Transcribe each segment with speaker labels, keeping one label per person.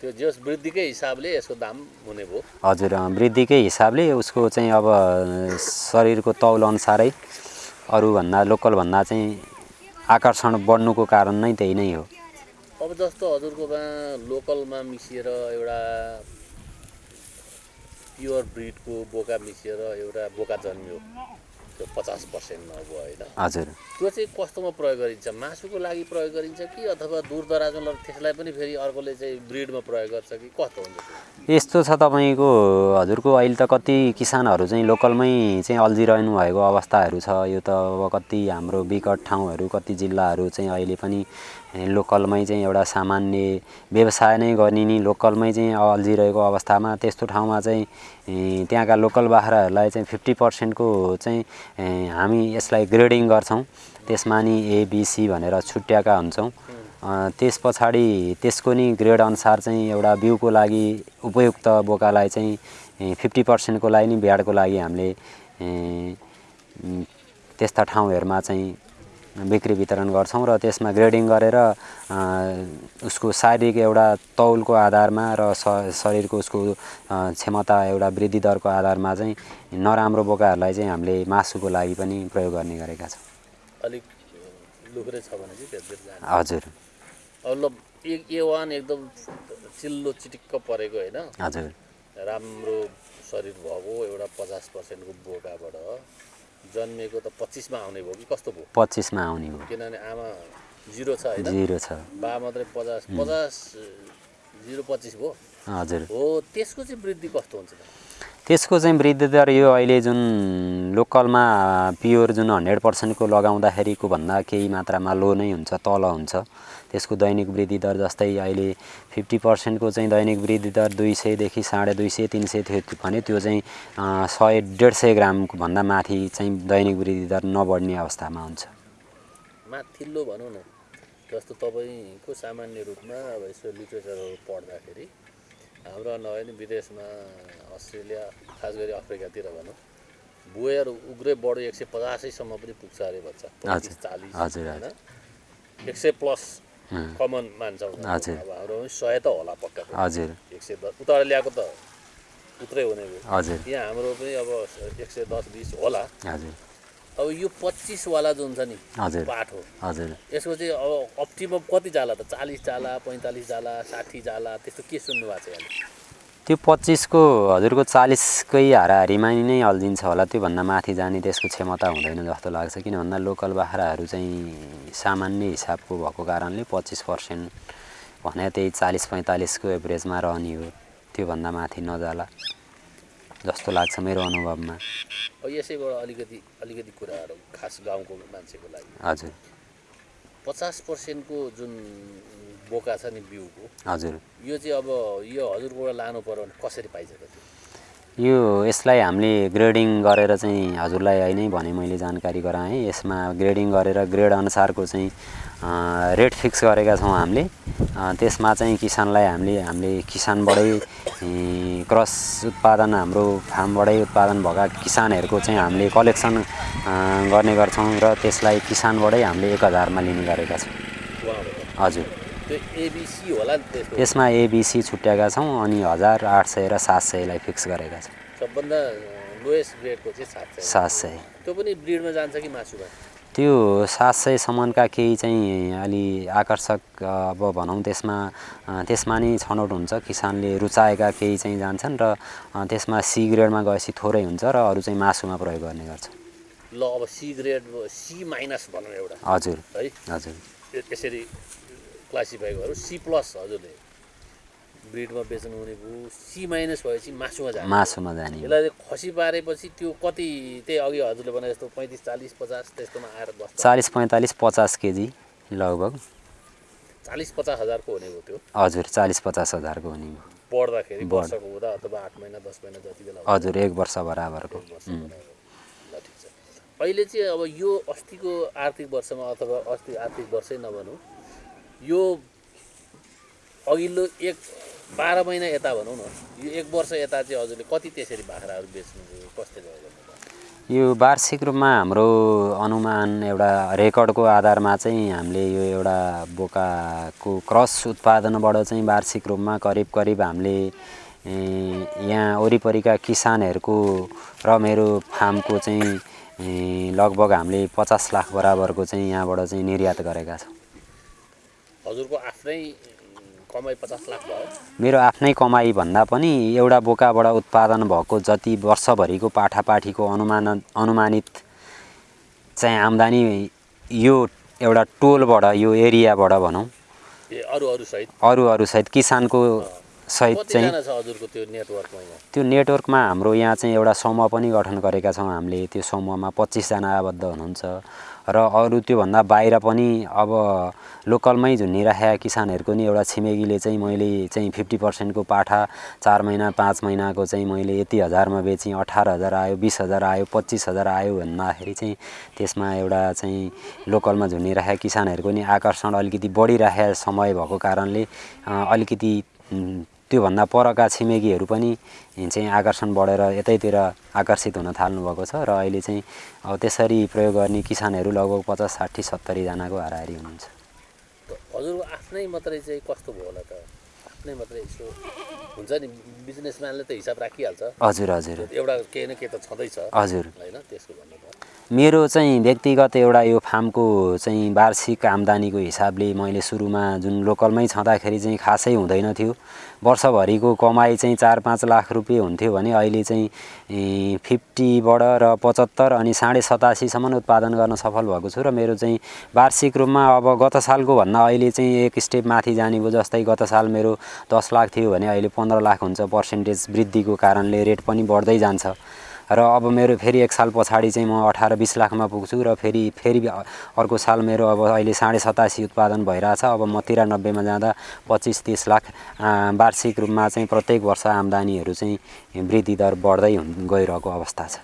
Speaker 1: त्यो जस वृद्धिकै हिसाबले यसको दाम हुने भयो।
Speaker 2: हजुर वृद्धिकै हिसाबले उसको चाहिँ अब शरीरको तौल अनुसारै अरूभन्दा लोकलभन्दा चाहिँ आकर्षण बढ्नुको कारण नै त्यही नै हो।
Speaker 1: अब जस्तो हजुरकोमा लोकलमा मिसिएर एउटा प्योर ब्रिडको बोका मिसिएर एउटा बोका जन्मियो। त्यो पचास पर्सेन्टमा अब होइन।
Speaker 2: हजुर।
Speaker 1: त्यो चाहिँ कस्तोमा प्रयोग गरिन्छ? मासुको लागि प्रयोग गरिन्छ कि अथवा दूर दराजमा लगेर त्यसलाई पनि फेरि अर्कोले चाहिँ ब्रिडमा प्रयोग गर्छ कि कस्तो हुन्छ
Speaker 2: यस्तो छ तपाईँको हजुरको अहिले त कति किसानहरू चाहिँ लोकलमै चाहिँ अल्झिरहनु भएको अवस्थाहरू छ। यो त अब कति हाम्रो विकट ठाउँहरू कति जिल्लाहरू चाहिँ अहिले पनि लोकलमै चाहिँ एउटा सामान्य व्यवसाय नै गर्ने नि लोकलमै चाहिँ अल्झिरहेको अवस्थामा। त्यस्तो ठाउँमा चाहिँ त्यहाँका लोकल बाख्राहरूलाई चाहिँ फिफ्टी पर्सेन्टको चाहिँ हामी यसलाई ग्रेडिङ गर्छौँ। त्यसमा नि एबिसी भनेर छुट्याएका हुन्छौँ। त्यस पछाडि त्यसको नि ग्रेड अनुसार चाहिँ एउटा बिउको लागि उपयुक्त बोकालाई चाहिँ फिफ्टी पर्सेन्टको लागि नि ब्याडको लागि हामीले त्यस्ता ठाउँहरूमा चाहिँ बिक्री वितरण गर्छौँ र त्यसमा ग्रेडिङ गरेर उसको शारीरिक एउटा तौलको आधारमा र शरीरको उसको क्षमता एउटा वृद्धि दरको आधारमा चाहिँ नराम्रो बोकाहरूलाई चाहिँ हामीले मासुको लागि पनि प्रयोग गर्ने गरेका छौँ।
Speaker 1: अलिक लुख्रे छ भने चाहिँ
Speaker 2: हजुर।
Speaker 1: अब ल एक ए वान एकदम चिल्लो चिटिक्क परेको होइन?
Speaker 2: हजुर।
Speaker 1: राम्रो शरीर भएको एउटा पचास पर्सेन्टको बोकाबाट। जन्मिएको त पच्चिसमा आउने भयो कि कस्तो भयो?
Speaker 2: पच्चिसमा आउने हो
Speaker 1: किनभने आमा जिरो छ
Speaker 2: जिरो छ।
Speaker 1: बा मात्रै पचास पचास जिरो पच्चिस भयो?
Speaker 2: हजुर।
Speaker 1: हो त्यसको चाहिँ वृद्धि कस्तो हुन्छ?
Speaker 2: त्यसको चाहिँ वृद्धि दर यो अहिले जुन लोकलमा प्योर जुन हन्ड्रेड पर्सेन्टको लगाउँदाखेरिको भन्दा केही मात्रामा लो नै हुन्छ तल हुन्छ। त्यसको दैनिक वृद्धि दर जस्तै अहिले फिफ्टी पर्सेन्टको चाहिँ दैनिक वृद्धि दर दुई सयदेखि साढे दुई सय तिन सय थियो भने त्यो चाहिँ सय डेढ सय ग्रामको भन्दा माथि चाहिँ दैनिक वृद्धि दर नबढ्ने अवस्थामा हुन्छ।
Speaker 1: माथिल्लो भनौँ न जस्तो तपाईँको सामान्य रूपमा अब यसो लिटरेचरहरू पढ्दाखेरि हाम्रो नभए नि विदेशमा अस्ट्रेलिया खास गरी अफ्रिकातिर भनौँ बोयर उग्रै बढो एक सय पचासैसम्म पनि पुग्छ अरे भन्छ चालिस
Speaker 2: हजुर,
Speaker 1: होइन? एक सय प्लस कमन मान्छौँ हाम्रो पनि सय त होला पक्का।
Speaker 2: हजुर
Speaker 1: एक सय दस उता ल्याएको त उत्रै हुने भयो
Speaker 2: हजुर
Speaker 1: यहाँ हाम्रो पनि अब एक सय दस बिस होला
Speaker 2: हजुर
Speaker 1: अब यो पच्चिसवाला जुन छ नि पाठ हो
Speaker 2: हजुर
Speaker 1: यसको चाहिँ अब अप्टिमम कति जाला त चालिस जाला पैँतालिस जाला साठी जाला त्यस्तो के सुन्नु भएको छ यहाँले
Speaker 2: त्यो पच्चिसको हजुरको चालिसकै हाराहारीमा नै अल्झिन्छ होला त्योभन्दा माथि जाने त्यसको क्षमता हुँदैन जस्तो लाग्छ किन भन्दा लोकल बाख्राहरू चाहिँ सामान्य हिसाबको भएको कारणले पच्चिस पर्सेन्ट भने त्यही चालिस पैँतालिसको एभरेजमा रहने हो त्योभन्दा माथि नजाला जस्तो लाग्छ मेरो अनुभवमा।
Speaker 1: यसैबाट अलिकति अलिकति कुराहरू खास गाउँको मान्छेको लागि।
Speaker 2: हजुर।
Speaker 1: पचास पर्सेन्टको जुन बोका छ नि बिउको।
Speaker 2: हजुर।
Speaker 1: यो चाहिँ अब यो हजुरबाट लानु पऱ्यो भने कसरी पाइन्छ त
Speaker 2: यो यसलाई हामीले ग्रेडिङ गरेर चाहिँ हजुरलाई अहिले नै भने मैले जानकारी गराएँ। यसमा ग्रेडिङ गरेर ग्रेड अनुसारको चाहिँ रेट फिक्स गरेका छौँ हामीले। त्यसमा चाहिँ किसानलाई हामीले हामीले किसानबाटै क्रस उत्पादन हाम्रो फार्मबाटै उत्पादन भएका किसानहरूको चाहिँ हामीले कलेक्सन गर्ने गर्छौँ र त्यसलाई किसानबाटै हामीले एक हजारमा लिने गरेका छौँ। हजुर।
Speaker 1: त्यो एबिसी होला नि त्यसको
Speaker 2: यसमा एबिसी छुट्याएका छौँ अनि हजार आठ सय र सात सयलाई फिक्स गरेका छौँ।
Speaker 1: सबभन्दा लोएस्ट ग्रेडको चाहिँ सात सय। त्यो पनि ब्रिडमा जान्छ कि मासुमा?
Speaker 2: त्यो सात सयसम्मका केही चाहिँ अलि आकर्षक अब भनौँ त्यसमा त्यसमा नि छनौट हुन्छ। किसानले रुचाएका केही चाहिँ जान्छन् र त्यसमा सी ग्रेडमा गएपछि थोरै हुन्छ र अरू चाहिँ मासुमा प्रयोग गर्ने गर्छ।
Speaker 1: ल अब सी ग्रेड सी माइनस भनौँ एउटा।
Speaker 2: हजुर।
Speaker 1: है?
Speaker 2: हजुर।
Speaker 1: य- यसरी क्लासिफाई गरौँ सी प्लस हजुरले। ब्रिडमा बेच्नु हुने भयो सी माइनस भएपछि मासुमा जाने।
Speaker 2: मासुमा जाने।
Speaker 1: यसलाई खसी पारेपछि त्यो कति त्यही अघि हजुरले भने जस्तो पैँतिस चालिस पचास त्यस्तोमा आएर बस्छ।
Speaker 2: चालिस पैँतालिस पचास केजी लगभग।
Speaker 1: चालिस पचास हजारको हुने भयो त्यो।
Speaker 2: हजुर चालिस पचास हजारको हुने हो।
Speaker 1: बढ्दाखेरि
Speaker 2: बढ।
Speaker 1: वर्षको हुँदा अथवा आठ महिना दस महिना जति बेला
Speaker 2: हजुर एक वर्ष बराबरको।
Speaker 1: अहिले चाहिँ अब यो अस्तिको आर्थिक वर्षमा अथवा अस्ति आर्थिक वर्षै नभनौँ। यो अघिल्लो एक बाह्र महिना यता भनौँ न यो एक वर्ष यता चाहिँ हजुरले कति त्यसरी बाख्राहरू बेच्नुभयो कस्तो?
Speaker 2: यो वार्षिक रूपमा हाम्रो अनुमान एउटा रेकर्डको आधारमा चाहिँ हामीले यो एउटा बोकाको क्रस उत्पादनबाट चाहिँ वार्षिक रूपमा करिब करिब हामीले यहाँ वरिपरिका किसानहरूको र मेरो फार्मको चाहिँ लगभग हामीले पचास लाख बराबरको चाहिँ यहाँबाट चाहिँ निर्यात गरेका छौँ
Speaker 1: हजुरको आफ्नै कमाइ पचास लाख भयो।
Speaker 2: मेरो आफ्नै कमाइ भन्दा पनि एउटा बोकाबाट उत्पादन भएको जति वर्षभरिको पाठापाठीको अनुमान अनुमानित चाहिँ आम्दानी यो एउटा टोलबाट यो एरियाबाट भनौँ।
Speaker 1: ए अरू अरू सहित?
Speaker 2: अरू अरू सहित किसानको सहित चाहिँ
Speaker 1: त्यो नेटवर्कमा
Speaker 2: हाम्रो यहाँ चाहिँ एउटा समूह पनि गठन गरेका छौँ हामीले। त्यो समूहमा पच्चिसजना आबद्ध हुनुहुन्छ। र अरू त्योभन्दा बाहिर पनि अब लोकलमै झुन्डिराखेका किसानहरूको नि एउटा छिमेकीले चाहिँ मैले चाहिँ फिफ्टी पर्सेन्टको पाठा चार महिना पाँच महिनाको चाहिँ मैले यति हजारमा बेचेँ अठार हजार आयो बिस हजार आयो पच्चिस हजार आयो भन्दाखेरि चाहिँ त्यसमा एउटा चाहिँ लोकलमा झुन्डिराखेका किसानहरूको नि आकर्षण अलिकति बढिराखेको समय भएको कारणले अलिकति त्योभन्दा परका छिमेकीहरू पनि चाहिँ आकर्षण बढेर यतैतिर आकर्षित हुन थाल्नुभएको छ र अहिले चाहिँ अब त्यसरी प्रयोग गर्ने किसानहरू लगभग पचास साठी सत्तरीजनाको हाराहारी हुनुहुन्छ।
Speaker 1: त हजुरको आफ्नै मात्रै चाहिँ कस्तो भयो होला त? आफ्नै मात्रै यसो हुन्छ नि बिजनेसम्यानले त हिसाब राखिहाल्छ।
Speaker 2: हजुर हजुर।
Speaker 1: एउटा केही न केही त छँदैछ।
Speaker 2: हजुर।
Speaker 1: होइन त्यसको भन्नु भयो
Speaker 2: मेरो चाहिँ व्यक्तिगत एउटा यो फार्मको चाहिँ वार्षिक आम्दानीको हिसाबले मैले सुरुमा जुन लोकलमै छँदाखेरि चाहिँ खासै हुँदैन थियो। वर्षभरिको कमाइ चाहिँ चार पाँच लाख रुपियाँ हुन्थ्यो भने अहिले चाहिँ फिफ्टीबाट र पचहत्तर अनि साढे सतासीसम्म उत्पादन गर्न सफल भएको छु र मेरो चाहिँ वार्षिक रूपमा अब गत सालको भन्दा अहिले चाहिँ एक स्टेप माथि जाने भयो जस्तै गत साल मेरो दस लाख थियो भने अहिले पन्ध्र लाख हुन्छ। पर्सेन्टेज वृद्धिको कारणले रेट पनि बढ्दै जान्छ। र अब मेरो फेरि एक साल पछाडि चाहिँ म अठार बिस लाखमा पुग्छु र फेरि फेरि अर्को साल मेरो अब अहिले साढे सतासी उत्पादन भइरहेछ। अब म तिरानब्बेमा जाँदा पच्चिस तिस लाख वार्षिक रूपमा चाहिँ प्रत्येक वर्ष आम्दानीहरू चाहिँ वृद्धि दर बढ्दै हुन- गइरहेको अवस्था छ।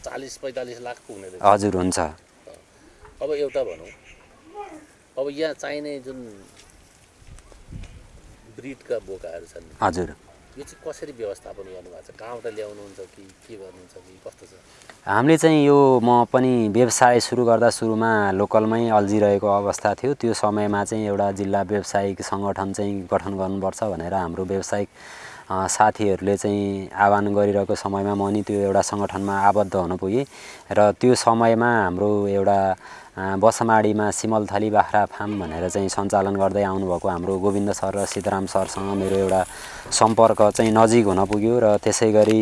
Speaker 1: चालिस पैँतालिस लाख पुग्ने रहेछ।
Speaker 2: हजुर हुन्छ।
Speaker 1: अब एउटा भनौँ। अब यहाँ चाहिने जुन ब्रिडका बोकाहरू छन्।
Speaker 2: हजुर।
Speaker 1: यो चाहिँ कसरी व्यवस्थापन गर्नुभएको छ? कहाँबाट ल्याउनुहुन्छ कि के गर्नुहुन्छ कि कस्तो छ?
Speaker 2: हामीले चाहिँ यो म पनि व्यवसाय सुरु गर्दा सुरुमा लोकलमै अल्झिरहेको अवस्था थियो। त्यो समयमा चाहिँ एउटा जिल्ला व्यावसायिक सङ्गठन चाहिँ गठन गर्नुपर्छ भनेर हाम्रो व्यावसायिक साथीहरूले चाहिँ आह्वान गरिरहेको समयमा म नि त्यो एउटा सङ्गठनमा आबद्ध हुन पुगेँ। र त्यो समयमा हाम्रो एउटा बसमाडीमा सिमलथली बाख्रा फार्म भनेर चाहिँ सञ्चालन गर्दै आउनुभएको हाम्रो गोविन्द सर र सिद्धराम सरसँग मेरो एउटा सम्पर्क चाहिँ नजिक हुन पुग्यो र त्यसै गरी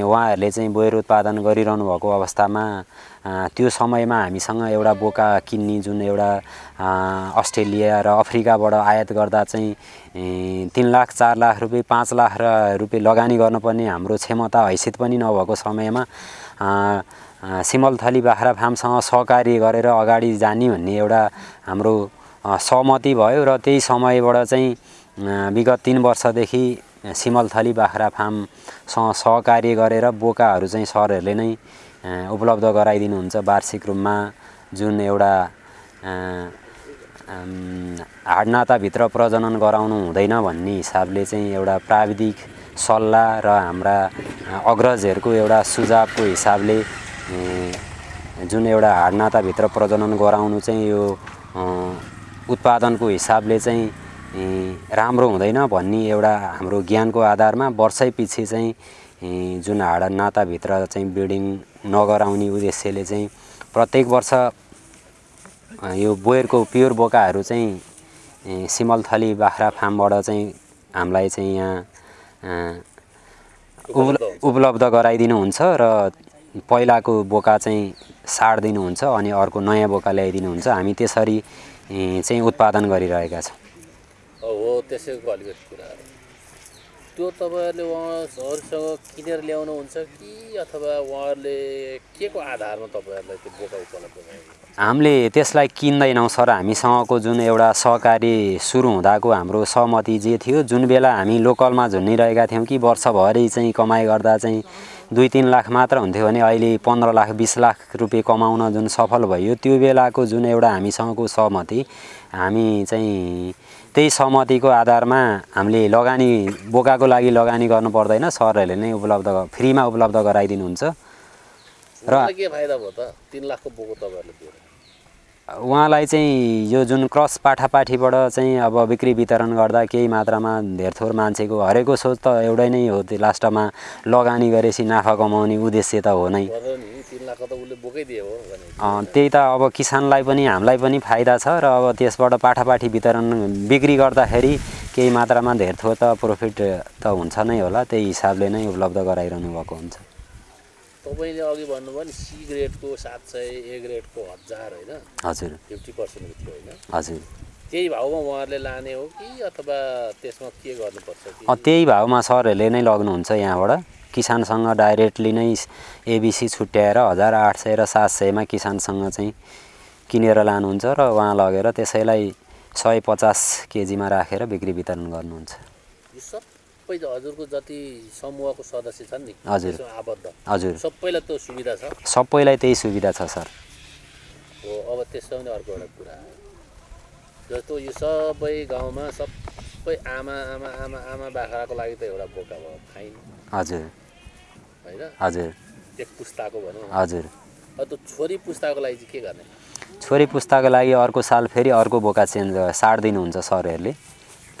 Speaker 2: उहाँहरूले चाहिँ बोयर उत्पादन गरिरहनु भएको अवस्थामा त्यो समयमा हामीसँग एउटा बोका किन्ने जुन एउटा अस्ट्रेलिया र अफ्रिकाबाट आयात गर्दा चाहिँ तिन लाख चार लाख रुपियाँ पाँच लाख र रुपियाँ लगानी गर्नुपर्ने हाम्रो क्षमता हैसियत पनि नभएको समयमा सिमलथली बाख्रा फार्मसँग सहकार्य गरेर अगाडि जाने भन्ने एउटा हाम्रो सहमति भयो र त्यही समयबाट चाहिँ विगत तिन वर्षदेखि सिमलथली बाख्रा फार्मसँग सहकार्य गरेर बोकाहरू चाहिँ सरहरूले नै उपलब्ध गराइदिनुहुन्छ। वार्षिक रूपमा जुन एउटा हाडनाताभित्र प्रजनन गराउनु हुँदैन भन्ने हिसाबले चाहिँ एउटा प्राविधिक सल्लाह र हाम्रा अग्रजहरूको एउटा सुझावको हिसाबले जुन एउटा हाडनाताभित्र प्रजनन गराउनु चाहिँ यो उत्पादनको हिसाबले चाहिँ राम्रो हुँदैन भन्ने एउटा हाम्रो ज्ञानको आधारमा वर्षै पछि चाहिँ जुन हाडनाताभित्र चाहिँ ब्रिडिङ नगराउने उद्देश्यले चाहिँ प्रत्येक वर्ष यो बोयरको प्योर बोकाहरू चाहिँ सिमलथली बाख्रा फार्मबाट चाहिँ हामीलाई चाहिँ यहाँ
Speaker 1: उपलब्ध
Speaker 2: गराइदिनुहुन्छ र पहिलाको बोका चाहिँ सार्दिनुहुन्छ अनि अर्को नयाँ बोका ल्याइदिनुहुन्छ। हामी त्यसरी चाहिँ उत्पादन गरिरहेका छौँ।
Speaker 1: हो त्यसैको अलिकति त्यो तपाईँहरूले उहाँहरूसँग किनेर ल्याउनुहुन्छ कि अथवा उहाँहरूले के को आधारमा तपाईँहरूलाई त्यो बोका उपलब्ध
Speaker 2: हामीले त्यसलाई किन्दैनौँ सर। हामीसँगको जुन एउटा सहकारी सुरु हुँदाको हाम्रो सहमति जे थियो जुन बेला हामी लोकलमा झुन्डिरहेका थियौँ कि वर्षभरि चाहिँ कमाइ गर्दा चाहिँ दुई तिन लाख मात्र हुन्थ्यो भने अहिले पन्ध्र लाख बिस लाख रुपियाँ कमाउन जुन सफल भयो त्यो बेलाको जुन एउटा हामीसँगको सहमति हामी चाहिँ त्यही सहमतिको आधारमा हामीले लगानी बोकाको लागि लगानी गर्नु पर्दैन सरहरूले नै उपलब्ध फ्रीमा उपलब्ध गराइदिनुहुन्छ। र
Speaker 1: के फाइदा भयो त? तिन लाखको बोको तपाईँहरूले
Speaker 2: उहाँलाई चाहिँ यो जुन क्रस पाठापाठीबाट चाहिँ अब बिक्री वितरण गर्दा केही मात्रामा धेरथोर मान्छेको हरेको सोच त एउटै नै हो त्यो लास्टमा लगानी गरेपछि नाफा कमाउने उद्देश्य त हो नै। त्यही त अब किसानलाई पनि हामीलाई पनि फाइदा छ र अब त्यसबाट पाठापाठी वितरण बिक्री गर्दाखेरि केही मात्रामा धेरथोर त प्रफिट त हुन्छ नै होला त्यही हिसाबले नै उपलब्ध गराइरहनु भएको हुन्छ।
Speaker 1: तपाईँले अघि भन्नुभयो नि सी ग्रेडको सात सय ए ग्रेडको हजार होइन?
Speaker 2: हजुर।
Speaker 1: फिफ्टी पर्सेन्टको थियो होइन?
Speaker 2: हजुर।
Speaker 1: त्यही भाउमा उहाँहरूले लाने हो कि अथवा त्यसमा के गर्नुपर्छ
Speaker 2: त्यही भाउमा सरहरूले नै लग्नुहुन्छ यहाँबाट। किसानसँग डाइरेक्टली नै एबिसी छुट्याएर हजार आठ सय र सात सयमा किसानसँग चाहिँ किनेर लानुहुन्छ र उहाँ लगेर त्यसैलाई सय पचास केजीमा राखेर बिक्री वितरण गर्नुहुन्छ।
Speaker 1: सबै हजुरको जति समूहको सदस्य छन् नि
Speaker 2: हजुर।
Speaker 1: आबद्ध।
Speaker 2: हजुर।
Speaker 1: सबैलाई त्यो सुविधा छ?
Speaker 2: सबैलाई त्यही सुविधा छ सर।
Speaker 1: हो अब त्यसमा पनि अर्को एउटा कुरा। जस्तो यो सबै गाउँमा सबै आमा आमा आमा आमा बाख्राको लागि त एउटा बोका भयो फाइन।
Speaker 2: हजुर।
Speaker 1: होइन?
Speaker 2: हजुर।
Speaker 1: एक पुस्ताको भनौँ।
Speaker 2: हजुर।
Speaker 1: त्यो छोरी पुस्ताको लागि चाहिँ के गर्ने?
Speaker 2: छोरी पुस्ताको लागि अर्को साल फेरि अर्को बोका चेन्ज साट दिनुहुन्छ सरहरूले।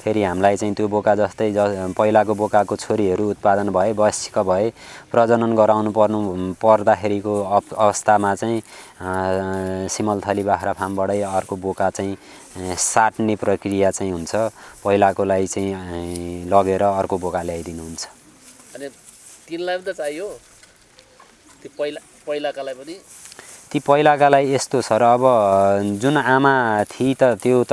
Speaker 2: फेरि हामीलाई चाहिँ त्यो बोका जस्तै ज पहिलाको बोकाको छोरीहरू उत्पादन भए वयस्क भए प्रजनन गराउनु पर्नु पर्दाखेरिको अव- अवस्थामा चाहिँ सिमलथली बाख्रा फार्मबाटै अर्को बोका चाहिँ साट्ने प्रक्रिया चाहिँ हुन्छ। पहिलाकोलाई चाहिँ लगेर अर्को बोका ल्याइदिनुहुन्छ।
Speaker 1: अनि तिनलाई पनि त चाहियो? त्यो पहिला पहिलाकालाई पनि?
Speaker 2: ती पहिलाकालाई यस्तो छ र अब जुन आमा थिए त त्यो त